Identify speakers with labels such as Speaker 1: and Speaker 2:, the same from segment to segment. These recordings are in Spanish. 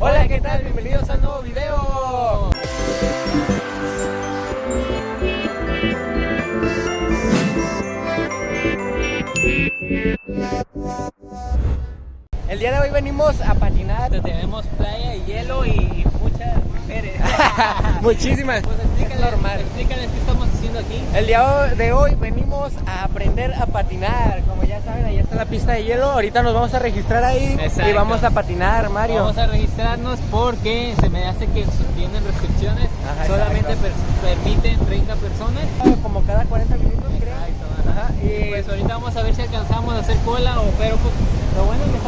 Speaker 1: Hola, ¿qué tal? Bienvenidos a un nuevo video. El día de hoy venimos a patinar.
Speaker 2: Tenemos playa y hielo y
Speaker 1: Muchísimas.
Speaker 2: Pues explícales,
Speaker 1: normal.
Speaker 2: explícales qué estamos haciendo aquí.
Speaker 1: El día de hoy venimos a aprender a patinar. Como ya saben, ahí está la pista de hielo. Ahorita nos vamos a registrar ahí y vamos a patinar, Mario.
Speaker 2: Vamos a registrarnos porque se me hace que tienen restricciones.
Speaker 1: Ajá,
Speaker 2: Solamente per- permiten 30 personas.
Speaker 1: Como cada 40 minutos, creo.
Speaker 2: Ajá.
Speaker 1: Y
Speaker 2: Pues ahorita vamos a ver si alcanzamos a hacer cola o pero pues, lo bueno es que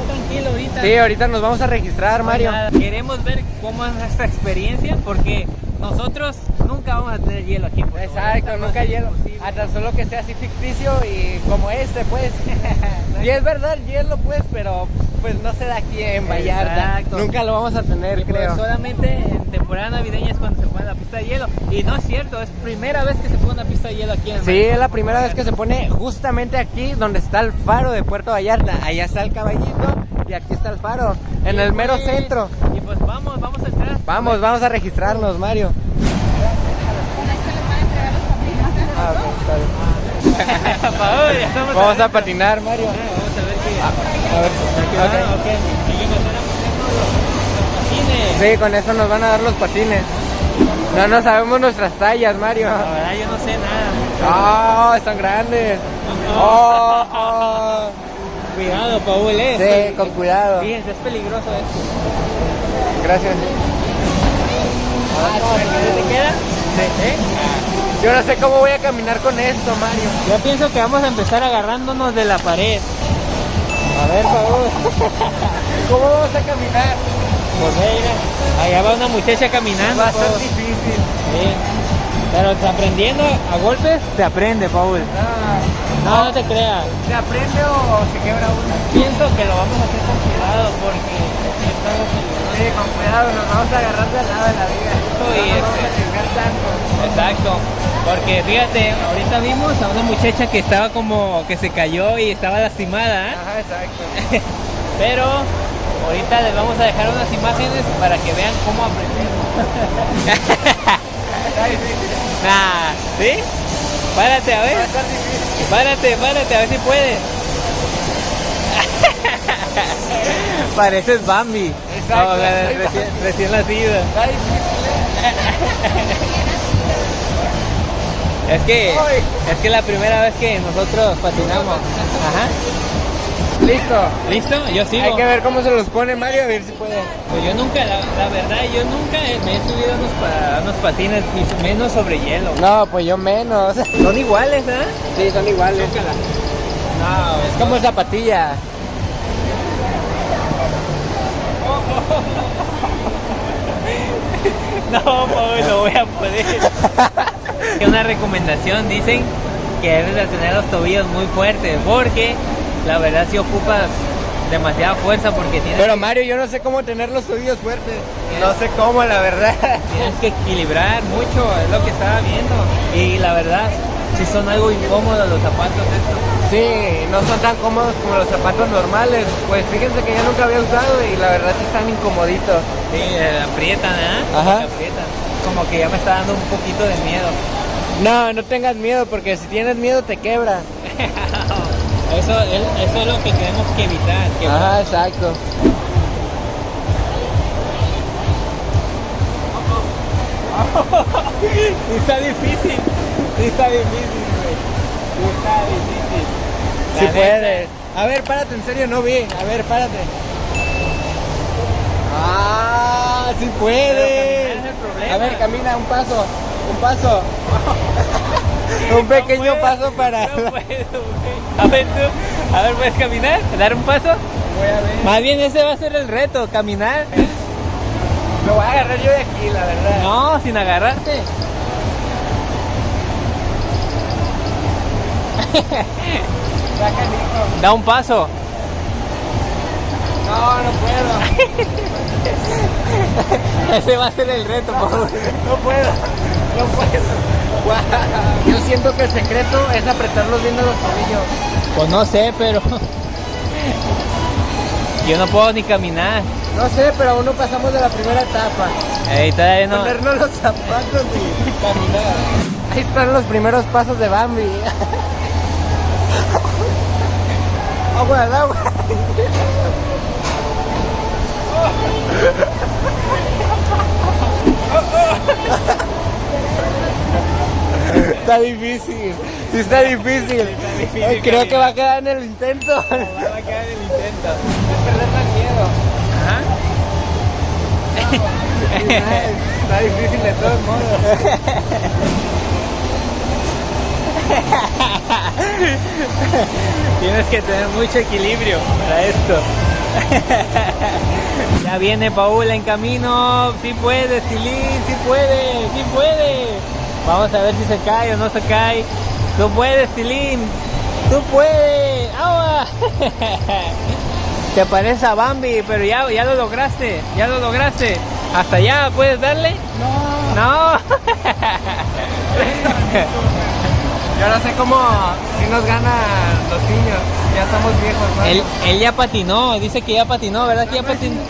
Speaker 2: ahorita.
Speaker 1: Sí, ahorita nos vamos a registrar, Mario.
Speaker 2: Nada, Queremos ver cómo es nuestra experiencia porque nosotros nunca vamos a tener hielo aquí.
Speaker 1: Exacto, nunca hielo.
Speaker 2: imposible.
Speaker 1: A tan solo que sea así ficticio y como este, pues. Y es verdad, hielo, pues, pero pues no se da aquí en Vallarta.
Speaker 2: Exacto.
Speaker 1: Nunca lo vamos a tener,
Speaker 2: Y pues
Speaker 1: creo.
Speaker 2: solamente en temporada navideña es cuando se pone la pista de hielo. Y no es cierto, es primera vez que se pone una pista de hielo aquí en
Speaker 1: Sí, es la primera vez que se pone justamente aquí donde está el faro de Puerto Vallarta. Allá está el caballito y aquí está el faro, en el mero
Speaker 2: pues-
Speaker 1: centro.
Speaker 2: Y pues vamos, vamos a entrar.
Speaker 1: Vamos, vamos a registrarnos, Mario. Ah, Vamos a patinar, Mario.
Speaker 2: Vamos a ver qué.
Speaker 1: A ver,
Speaker 2: Ah,
Speaker 1: ok.
Speaker 2: ok. Y que empezar a ponernos los-.
Speaker 1: Sí, con eso nos van a dar los patines. No, no sabemos nuestras tallas, Mario.
Speaker 2: La verdad, yo no sé nada.
Speaker 1: Oh, están grandes. Oh, oh.
Speaker 2: Cuidado, Paul, eh.
Speaker 1: Sí, con cuidado.
Speaker 2: Fíjense, es peligroso esto.
Speaker 1: Gracias.
Speaker 2: ¿Te queda?
Speaker 1: ¿Eh? Yo no sé cómo voy a caminar con esto, Mario.
Speaker 2: Yo pienso que vamos a empezar agarrándonos de la pared.
Speaker 1: A ver, favor. ¿Cómo vamos a caminar?
Speaker 2: Pues mira, allá va una muchacha caminando.
Speaker 1: Va a ser
Speaker 2: Paul.
Speaker 1: difícil.
Speaker 2: Sí. Pero aprendiendo a golpes, se aprende, Paul.
Speaker 1: Ah,
Speaker 2: No, no te creas.
Speaker 1: ¿Se aprende o se quebra uno?
Speaker 2: Pienso que lo vamos a hacer con cuidado porque es algo peligroso.
Speaker 1: Sí, con cuidado, nos vamos a agarrar de al lado de la vida. No vamos a tanto.
Speaker 2: Exacto. Porque fíjate, ahorita vimos a una muchacha que estaba como que se cayó y estaba lastimada, ¿eh?
Speaker 1: Ajá, exacto.
Speaker 2: pero ahorita les vamos a dejar unas imágenes para que vean cómo aprendemos.
Speaker 1: Está difícil.
Speaker 2: nah, ¿sí? Párate, a ver. Párate, párate, a ver si puedes. Pareces Bambi.
Speaker 1: Exacto,
Speaker 2: No, recién, recién nacido. Es que es que la primera vez que nosotros patinamos. Ajá.
Speaker 1: Listo.
Speaker 2: ¿Listo? Yo sigo.
Speaker 1: Hay que ver cómo se los pone Mario, a ver si puede.
Speaker 2: Pues yo nunca, la, la verdad, yo nunca me he subido a unos, pa- unos patines, y menos sobre hielo.
Speaker 1: No, pues yo menos.
Speaker 2: Son iguales, ¿eh?
Speaker 1: Sí, son iguales.
Speaker 2: No,
Speaker 1: Es como zapatilla.
Speaker 2: No, no voy a poder. Una recomendación, dicen que debes de tener los tobillos muy fuertes, porque la verdad si ocupas demasiada fuerza porque tienes,
Speaker 1: Pero Mario, yo no sé cómo tener los tobillos fuertes. No sé cómo, la verdad.
Speaker 2: tienes que equilibrar mucho, es lo que estaba viendo. Y la verdad, si son algo incómodos los zapatos estos.
Speaker 1: Sí, no son tan cómodos como los zapatos normales. Pues fíjense que yo nunca había usado y la verdad sí están incomoditos.
Speaker 2: Sí, eh, aprietan, ¿eh?
Speaker 1: Ajá.
Speaker 2: Aprietan. Como que ya me está dando un poquito de miedo.
Speaker 1: No, no tengas miedo porque si tienes miedo te quebras.
Speaker 2: Eso, es- eso es lo que tenemos que evitar. Que
Speaker 1: Ajá, exacto.
Speaker 2: Sí está difícil, sí está difícil, güey. Sí está difícil.
Speaker 1: Si puedes. A ver, párate, en serio, no vi. A ver, párate. Ah, sí
Speaker 2: Pero
Speaker 1: puedes. A ver, camina un paso, un paso. un pequeño
Speaker 2: No puedo,
Speaker 1: paso para...
Speaker 2: No puedo, güey. A ver tú, a ver, ¿puedes caminar? ¿Dar un paso?
Speaker 1: Voy a ver.
Speaker 2: Más bien ese va a ser el reto, caminar.
Speaker 1: Me voy a agarrar yo de aquí, la verdad.
Speaker 2: No, sin agarrarte. Da un paso.
Speaker 1: No, no puedo.
Speaker 2: Ese va a ser el reto, por favor.
Speaker 1: No puedo. No puedo. Yo siento que el secreto es apretarlos bien a los tobillos.
Speaker 2: Pues no sé, pero. Yo no puedo ni caminar.
Speaker 1: No sé, pero aún no pasamos de la primera etapa.
Speaker 2: Ey, todavía no.
Speaker 1: Ponernos los zapatos y caminar. Ahí están los primeros pasos de Bambi. agua, al agua. Está difícil, sí está difícil.
Speaker 2: difícil,
Speaker 1: Creo que va a quedar en el intento.
Speaker 2: Va a quedar el intento.
Speaker 1: Es perder más miedo. Está difícil de todos modos.
Speaker 2: Tienes que tener mucho equilibrio para esto. ya viene Paul en camino. Si puede, Tilín, si puede, si puede. Vamos a ver si se cae o no se cae. Tú puedes, Tilín. Tú puedes. ¡Agua! Te parece a Bambi, pero ya, ya lo lograste. Ya lo lograste. Hasta allá, ¿puedes darle?
Speaker 1: No.
Speaker 2: No.
Speaker 1: Yo no sé cómo si nos ganan los niños. Ya estamos viejos, ¿no?
Speaker 2: Él, él ya patinó, dice que ya patinó, ¿verdad que ya patinó?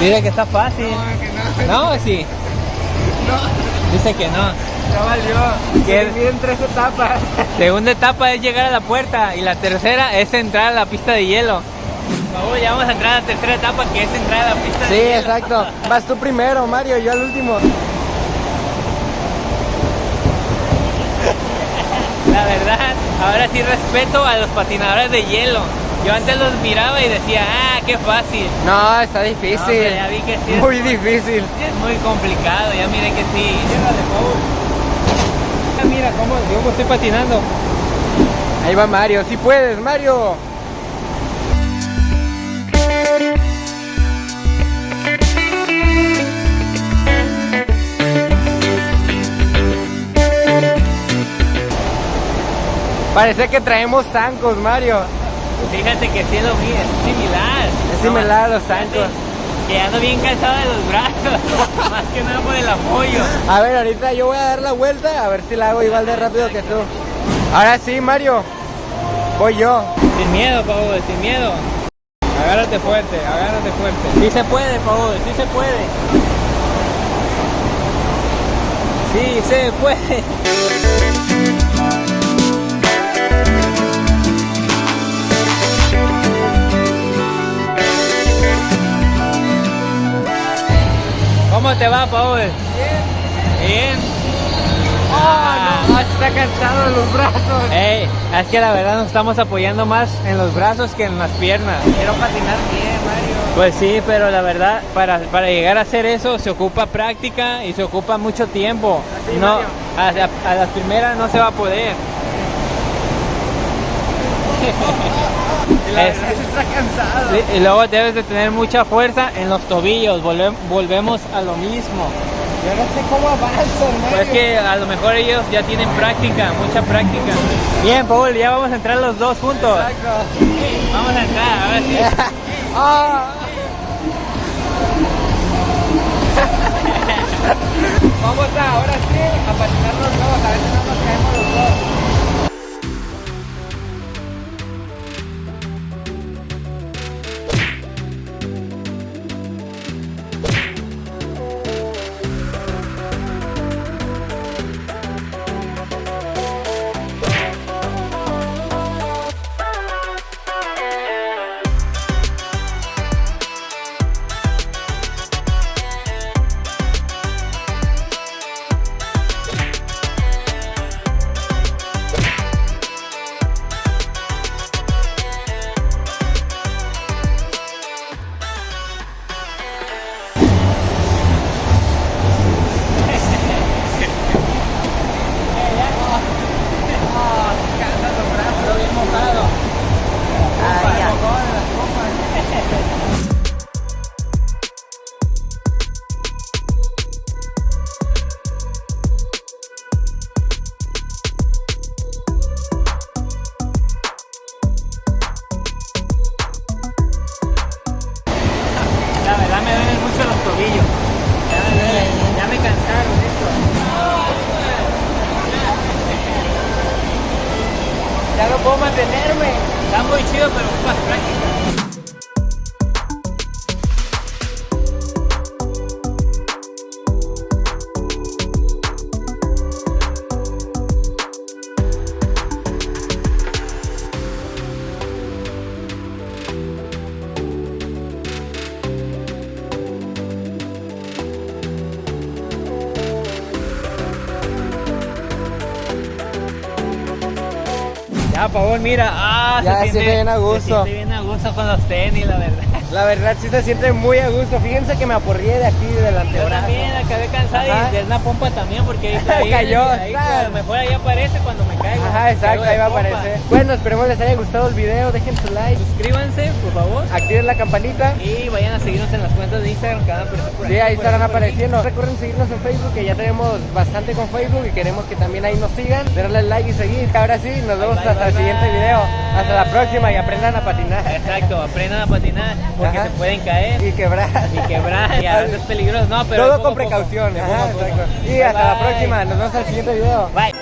Speaker 2: Dice que está fácil.
Speaker 1: que no.
Speaker 2: No, sí,
Speaker 1: No,
Speaker 2: dice que no.
Speaker 1: ya valió. Se divide tres etapas.
Speaker 2: Segunda etapa es llegar a la puerta y la tercera es entrar a la pista de hielo. Favor, ya vamos a entrar a la tercera etapa que es entrar a la pista
Speaker 1: Sí,
Speaker 2: de hielo.
Speaker 1: exacto. Vas tú primero, Mario, yo al último.
Speaker 2: La verdad, ahora sí respeto a los patinadores de hielo. Yo antes los miraba y decía, ah, qué fácil.
Speaker 1: No, está
Speaker 2: No,
Speaker 1: difícil.
Speaker 2: ya vi que sí es
Speaker 1: Muy difícil.
Speaker 2: Es muy complicado, ya miré que sí. Ah, Mira cómo yo estoy patinando.
Speaker 1: Ahí va Mario. Sí puedes, Mario. Parece que traemos zancos, Mario.
Speaker 2: Fíjate que sí es lo es similar.
Speaker 1: Es similar a los zancos.
Speaker 2: Que ando bien cansado de los brazos, más que nada por el apoyo.
Speaker 1: A ver, ahorita yo voy a dar la vuelta a ver si la hago igual de rápido que tú. Ahora sí, Mario. Voy yo.
Speaker 2: Sin miedo, Paul, sin miedo. Agárrate fuerte, agárrate fuerte. Sí se puede, Paul, sí se puede. Sí se puede. ¿Cómo te va, Paul? Bien.
Speaker 1: Ah, no, está cansado de los brazos.
Speaker 2: Ey, es que la verdad nos estamos apoyando más en los brazos que en las piernas.
Speaker 1: Quiero patinar bien, Mario.
Speaker 2: Pues sí, pero la verdad, para, para llegar a hacer eso se ocupa práctica y se ocupa mucho tiempo.
Speaker 1: Así,
Speaker 2: no, a las primeras no se va a poder.
Speaker 1: Y la
Speaker 2: Es-
Speaker 1: verdad sí está cansado.
Speaker 2: Sí, Y luego debes de tener mucha fuerza en los tobillos, volve- volvemos a lo mismo.
Speaker 1: Yo no sé cómo avanzan, Mario.
Speaker 2: Pues que a lo mejor ellos ya tienen práctica, mucha práctica. Bien, Paul, ya vamos a entrar los dos juntos.
Speaker 1: Exacto.
Speaker 2: Vamos a entrar, ahora sí.
Speaker 1: Ah. Vamos a, ahora sí, a patinar los dos, a ver si no nos caemos los dos. ya no puedo mantenerme. Está muy chido, pero ocupas práctica.
Speaker 2: A favor, mira, ah,
Speaker 1: Ya, se siente bien a gusto.
Speaker 2: Se siente bien a gusto con los tenis, la verdad.
Speaker 1: La verdad sí se siente muy a gusto. Fíjense que me aporrié de aquí del
Speaker 2: Yo
Speaker 1: antebrazo.
Speaker 2: también acabé cansado
Speaker 1: Ajá.
Speaker 2: y de una pompa también porque ahí, ahí,
Speaker 1: Cayó,
Speaker 2: ahí,
Speaker 1: claro.
Speaker 2: a lo mejor ahí aparece cuando me caigo.
Speaker 1: Ajá, exacto, ahí va a aparecer. Bueno, esperemos les haya gustado el video. Dejen su like,
Speaker 2: Suscríbanse, por favor.
Speaker 1: activen la campanita.
Speaker 2: Y vayan a seguirnos en las cuentas de Instagram que van a aparecer por
Speaker 1: Sí,
Speaker 2: aquí,
Speaker 1: ahí
Speaker 2: por
Speaker 1: estarán
Speaker 2: por
Speaker 1: apareciendo. Recuerden seguirnos en Facebook, que ya tenemos bastante con Facebook y queremos que también ahí nos sigan. Darle like y seguir. Ahora sí, nos vemos
Speaker 2: bye,
Speaker 1: hasta el
Speaker 2: bye,
Speaker 1: siguiente video. Hasta la próxima y aprendan a patinar.
Speaker 2: Exacto, aprendan a patinar porque
Speaker 1: Ajá.
Speaker 2: se pueden caer
Speaker 1: Y quebrar.
Speaker 2: y quebrar y a veces es peligroso. No, pero
Speaker 1: Todo con precaución. Ajá, exacto. Y
Speaker 2: Bye,
Speaker 1: hasta la próxima. Nos vemos al siguiente video.
Speaker 2: Bye.